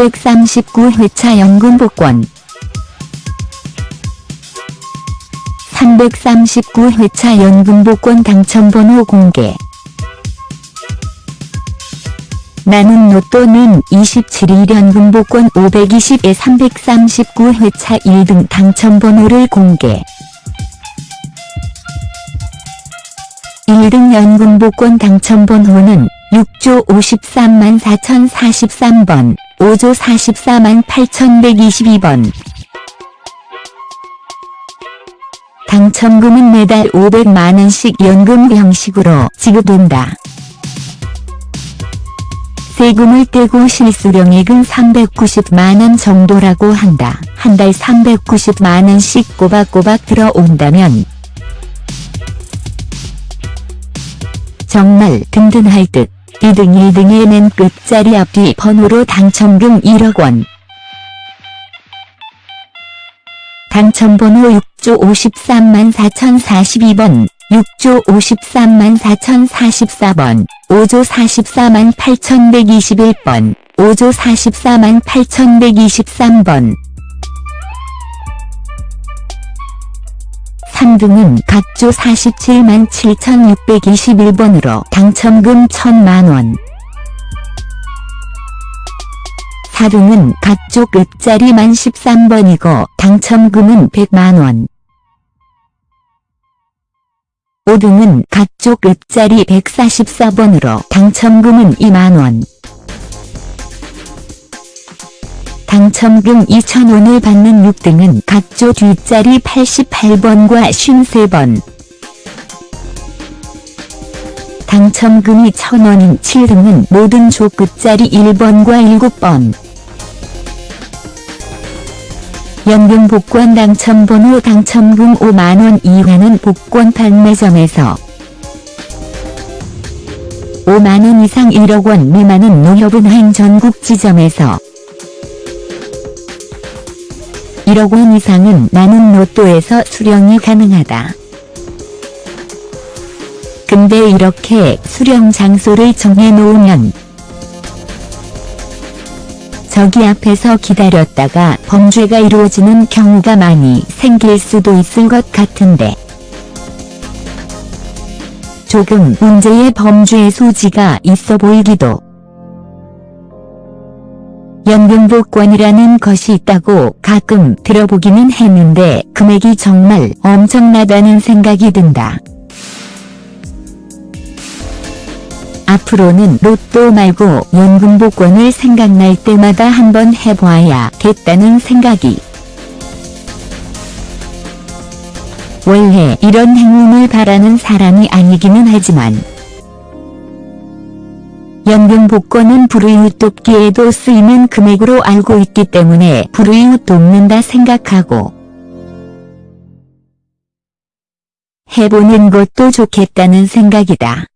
339회차 연금 복권. 339회차 연금 복권 당첨번호 공개. 나는 로또는 27일 연금 복권 520에 339회차 1등 당첨번호를 공개. 1등 연금 복권 당첨번호는 6조 53만 4043번, 5조 44만 8122번. 당첨금은 매달 500만원씩 연금 형식으로 지급된다. 세금을 떼고 실수령액은 390만원 정도라고 한다. 한 달 390만원씩 꼬박꼬박 들어온다면 정말 든든할 듯. 2등 1등의 맨 끝자리 앞뒤 번호로 당첨금 1억 원. 당첨번호 6조 53만 4042번, 6조 53만 4044번, 5조 44만 8121번, 5조 44만 8123번. 3등은 각조 47만 7621번으로 당첨금 1000만원. 4등은 각조 끝자리만 13번이고 당첨금은 100만원. 5등은 각조 끝자리 144번으로 당첨금은 2만원. 당첨금 2,000원을 받는 6등은 각조 뒷자리 88번과 53번. 당첨금이 1,000원인 7등은 모든 조 끝자리 1번과 7번. 연금 복권 당첨번호 당첨금 5만원 이하는 복권 판매점에서 5만원 이상 1억원 미만은 농협은행 전국 지점에서 1억 원 이상은 나는 로또에서 수령이 가능하다. 근데 이렇게 수령 장소를 정해놓으면 저기 앞에서 기다렸다가 범죄가 이루어지는 경우가 많이 생길 수도 있을 것 같은데 조금 문제의 범죄의 소지가 있어 보이기도 연금복권이라는 것이 있다고 가끔 들어보기는 했는데 금액이 정말 엄청나다는 생각이 든다. 앞으로는 로또 말고 연금복권을 생각날 때마다 한번 해봐야 겠다는 생각이 원래 이런 행운을 바라는 사람이 아니기는 하지만 연금 복권은 불우이웃 돕기에도 쓰이는 금액으로 알고 있기 때문에 불우이웃 돕는다 생각하고 해보는 것도 좋겠다는 생각이다.